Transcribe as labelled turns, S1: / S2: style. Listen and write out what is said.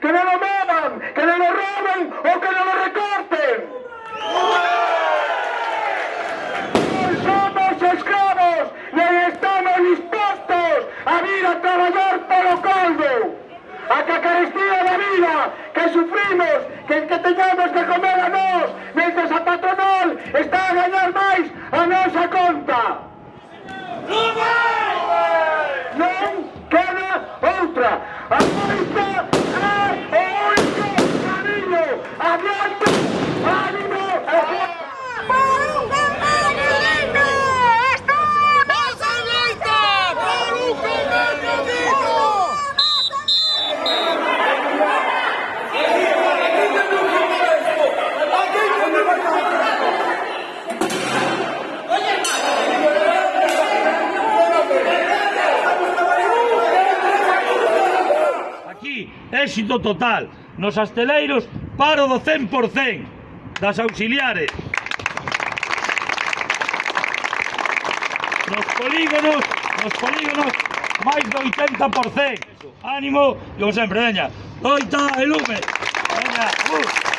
S1: que non lo muevan, que non lo roben o que non lo recorten. Hoy somos esclavos y estamos dispostos a vir a traballar polo caldo. a que carestía da vida, que sufrimos, que que teñamos que comer a nós, mientras a patronal está a gañar máis a nosa conta.
S2: éxito total. Nos asteleiros, paro do 100% das auxiliares. Nos polígonos, nos polígonos, máis do 80%. Ánimo, como sempre, veña, doita e lume. Veña, uh.